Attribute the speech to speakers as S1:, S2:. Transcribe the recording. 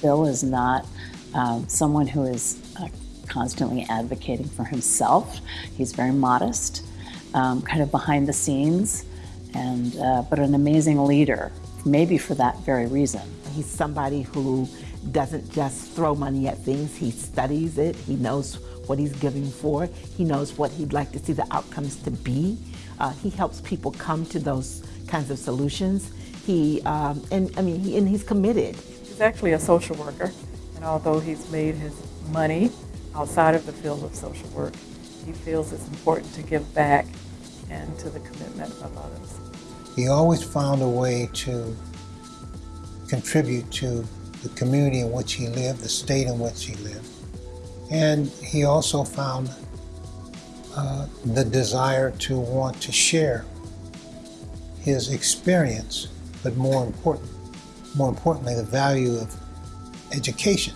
S1: Bill is not um, someone who is uh, constantly advocating for himself. He's very modest, um, kind of behind the scenes, and uh, but an amazing leader, maybe for that very reason.
S2: He's somebody who doesn't just throw money at things, he studies it, he knows what he's giving for, he knows what he'd like to see the outcomes to be. Uh, he helps people come to those kinds of solutions. He, um, and I mean, he, and he's committed.
S3: He's actually a social worker, and although he's made his money outside of the field of social work, he feels it's important to give back and to the commitment of others.
S4: He always found a way to contribute to the community in which he lived, the state in which he lived. And he also found uh, the desire to want to share his experience, but more important, more importantly, the value of education